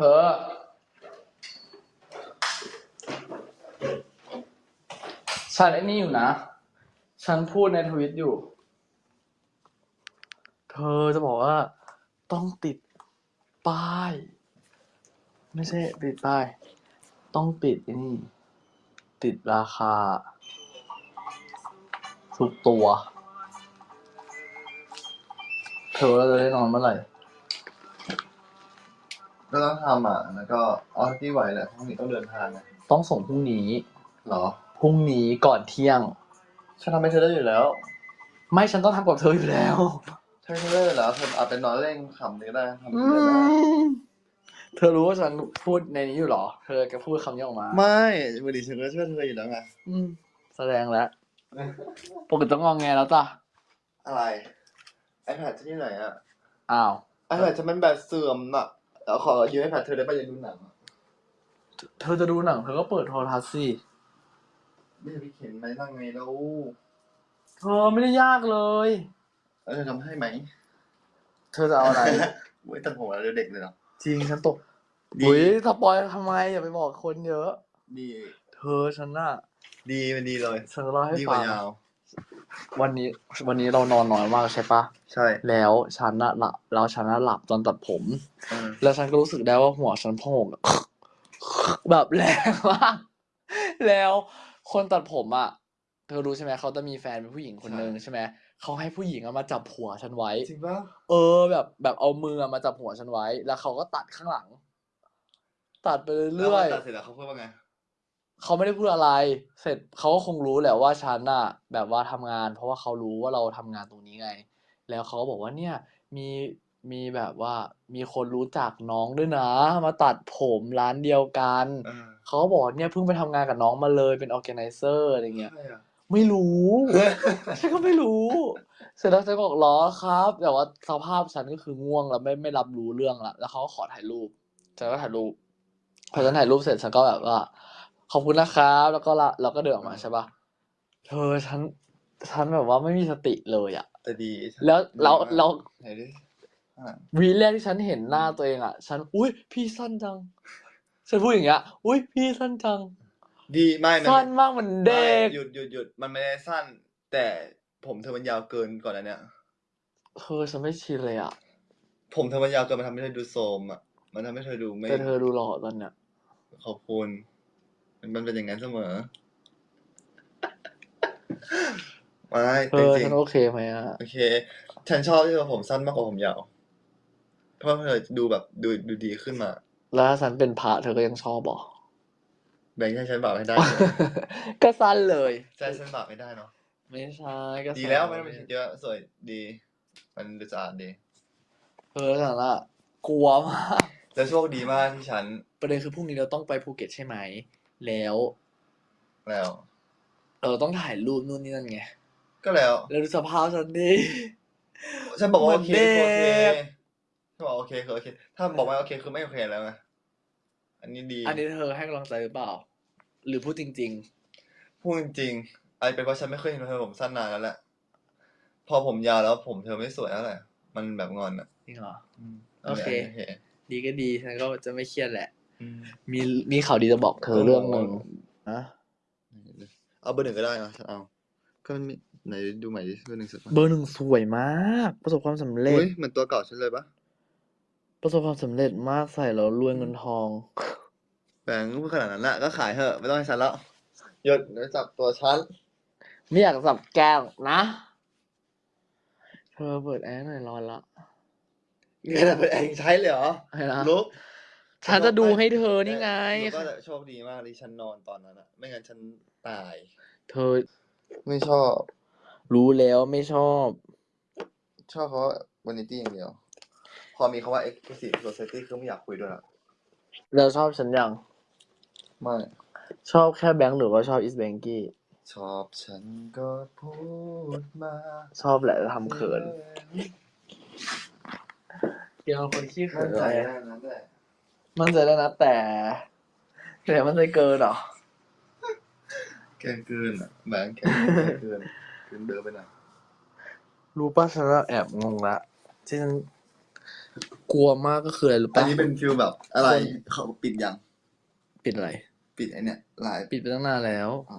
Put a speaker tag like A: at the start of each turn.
A: เธอฉันไอ้นี่อยู่นะ ฉันพูดในทวิตอยู่ เธอจะบอกว่า ต้องติดป้าย ไม่ใช่ติดป้าย ต้องติดไอ้นี่ ติดราคา ทุกตัว เธอเราจะได้นอนเมื่อไหร่
B: ก็ต้องทำอะแล้วก็เอาที่ไหวแหละพรุ่งนี้ต้องเดินทางนะ
A: ต้องส่งพรุ่งนี้
B: เหรอ
A: พรุ่งนี้ก่อนเที่ยง
B: ฉันทำให้เธอได้อยู่แล้ว
A: ไม่ฉันต้องทำกับเธออยู่แล้ว
B: เธอทำได้อยู่แล้วเธอเอาไปนอนเล่นขำก็ได้ทำ
A: อื
B: ได้ได้
A: มเธอรู้ว่าฉันพูดในนี้อยู่เหรอ เธอจะพูดคำนี้ออกมา
B: ไม่วันนี้ฉันก็ช่วยเธออยู่แล้วไง
A: อืมแสดงแล้วปกติต้องงองแงแล้วจ้ะ
B: อะไร iPad ที่ไหนอะ
A: อ้าว
B: iPad ฉันมันแบตเสื่อมอะ เดี๋ยวขอยืม iPad เธอได้ป่ะอยังดูหนังอะ
A: เธอจะดูหนังเธอก็เปิดโทรทัศน์สิ
B: ไม่ใช่พี่เข็นไหมนั่งไงแล้ว
A: เธอไม่ได้ยากเลย
B: แล้วเธอทำให้ไหม
A: เธอจะเอาอะไร
B: เว้ยตัดผมแล้วเด็กเลยเนาะ
A: จริงฉันตก
B: ดี
A: อุ้ยสปอยทำไมอย่าไปบอกคนเยอะ
B: ดี
A: เธอฉันน่ะ
B: ดีมันดีเลย
A: ฉันจะเล่าให้
B: ดีก
A: ฟั
B: ว่าง ยาว
A: วันนี้วันนี้เรานอนน้อยมากใช่ปะ
B: ใช่
A: แล้วฉันน่ะหลับแล้วฉันน่ะหลับตอนตัดผม
B: เออ
A: แล้วฉันก็รู้สึกได้ว่าหัวฉันโพองอะแบบแรงมากแล้วคนตัดผมอะ เธอรู้ใช่ไหมเขาจะมีแฟนเป็นผู้หญิงคนนึงใช่ไหมเขาให้ผู้หญิงอะมาจับหัวฉันไว้
B: จริงปะ
A: เออแบบแบบเอามืออะมาจับหัวฉันไว้ แล้วเขาก็ตัดข้างหลัง ตัดไปเรื่อย
B: แล้วพตัดเสร็จแล้วเขาพูดว่าไง
A: ๆ เขาไม่ได้พูดอะไร เสร็จเขาก็คงรู้แหละว่าฉันน่ะ แบบว่าทำงาน เพราะว่าเขารู้ว่าเราทำงานตรงนี้ไง แล้วเขาก็บอกว่าเนี่ยมีมีแบบว่ามีคนรู้จักน้องด้วยนะ มาตัดผมร้านเดียวกัน
B: เออ
A: เขาก็บอกเนี่ยเพิ่งไปทำงานกับน้องมาเลยเป็นออแกไนเซอร์อะไรเงี้ย
B: ใช่อะ
A: ไม่รู้ ฉันก็ไม่รู้ เสร็จแล้วฉันก็บอกล้อครับ แต่ว่าสภาพฉันก็คือง่วงแล้วไม่ไม่รับรู้เรื่องละแล้วเขาก็ขอถ่ายรูปฉันก็ถ่ายรูปพอฉันถ่ายรูปเสร็จฉันก็แบบว่า ขอบคุณนะครับ แล้วก็ละเราก็เดินออกมาใช่ปะเธอฉันฉันแบบว่าไม่มีสติเลยอะ
B: แต่ดี
A: แล้วแล้ว
B: ดีมาก
A: แล้ว
B: ไหนดิข้างหลัง
A: วีแรกที่ฉันเห็นหน้าตัวเองอะฉัน อุ้ยพี่สั้นจัง ฉันพูดอย่างเงี้ย อุ้ยพี่สั้นจัง
B: ดีไม่มัน
A: สั้นมากเหมือนเด็ก
B: ไม่หยุดหยุดหยุดมันไม่ได้สั้น แต่ผมเธอมันยาวเกินก่อนอันเนี้ย
A: เธอฉันไม่ชินเลยอะ
B: ผมเธอมันยาวเกินมันทำให้เธอดูโทรมอะมันทำให้เธอดูไม่
A: แต่เธอดูหล่อตอนเนี้ย
B: ขอบคุณ มันมันเป็นอย่างนั้นเสมอ ไม่
A: เธ
B: จ
A: อ
B: ริง
A: ฉันโอเคไหมอะ
B: ๆโอเค ฉันชอบที่เธอผมสั้นมากกว่าผมยาว เพราะเธอดูแบบดูดูดีขึ้นมา
A: แล้วถ้าฉันเป็นพระเธอก็ยังชอบบอก
B: แบ่งให้ฉันบาปไม่ได้
A: ก็สั้นเลย
B: ใช่ฉันบาปไม่ได้เนาะ
A: ไม่ใช่ก็
B: ดีแล้วไม่ต้องไปคิดเยอะสวยดี มันดูสะอาดดี
A: เออฉันอะกลัวมาก
B: แล้วโชคดีมากที่ฉัน
A: ประเด็นคือพรุ่งนี้เราต้องไปภูเก็ตใช่ไหม แล้ว
B: แล้ว
A: เราต้องถ่ายรูปนู่นนี่นั่นไง
B: ก็แล้ว
A: แล้วดูสภาพฉันดิ
B: ฉันบอกว่าโอเค
A: เหมือน
B: คือโอเค
A: เด็ก
B: ถ้าบอกโอเคคือโอเค ถ้าบอกว่าโอเคคือไม่โอเคแล้วไงอันนี้ดี
A: อันนี้เธอให้กำลังใจหรือเปล่า หรือพูดจริง
B: พูดจริงๆไอนเป็นเพราะฉันไม่เคยเห็นเธอผมสั้นนานแล้วแหละ พอผมยาวแล้วผมเธอไม่สวยแล้วแหละ มันแบบงอนอะ
A: ๆจริงเหรอ
B: อืม
A: โอเค
B: โอเค
A: ดีก็ดีฉันก็จะไม่เครียดแหละ
B: อื ม
A: มีมีข่าวดีจะบอกเธอเรื่องหนึ่งนะ
B: เอาเบอร์หนึ่งก็ได้นะฉันเอาก็มันมีไหนดูใหม่ดิเบอร์หนึ่งสุด
A: เบอร์หนึ่งสวยมาก ประสบความสำเร็จ
B: อุ้ยเหมือนตัวเก่าฉันเลยปะ
A: ประสบความสำเร็จมากใส่แล้วรวยเงินทอง
B: แบงค์พูดขนาดนั้นละก็ขายเถอะ ไม่ต้องให้ฉันแล้วหยดเดี๋ยวจับตัวฉัน
A: ไม่อยากสับแก้วนะเธอเปิดแอร์หน่อยร้อนละ
B: เงินเป็นเองใช้เลยเหรอ
A: ให้นะ
B: ลุก
A: ฉันจะดูให้เธอนี่ไง
B: ลุกก็โชคดีมากที่ฉันนอนตอนนั้นอะไม่งั้นฉันตาย
A: เธอ
B: ไม่ชอบ
A: รู้แล้วไม่ชอบ
B: ชอบเพราะวานิตี้อย่างเดียว พอมีคำว่า exclusive society คือไม่อยากคุยด้วยละ
A: แล้วชอบฉันยัง
B: ไม่
A: ชอบแค่แบงค์หรือว่าชอบอิสแบงกี้
B: ชอบฉันก็พูดมา
A: ชอบแหละทำเขินเกี่ยวคนขี้เขิ
B: มั่
A: น
B: นใจ
A: อะไร
B: ได้นั้นแหละ
A: มั่นใจแล้วนะแต่ แต่มันใจเกินเหรอ
B: แกล้งเกินอะแบงค์แกล้งเกินเกินเดินไปหน่อย
A: รู้ป่ะฉันอะแอบงงละที่ฉันกลัวมากก็คืออะไรรู้
B: อัน
A: ปะ
B: นี้เป็นฟิลแบบอะไรเขาปิดยัง
A: ปิดอะไร
B: ปิดไอเนี่ยไลฟ์
A: ปิดไปตั้งนานแล้ว
B: อ๋อ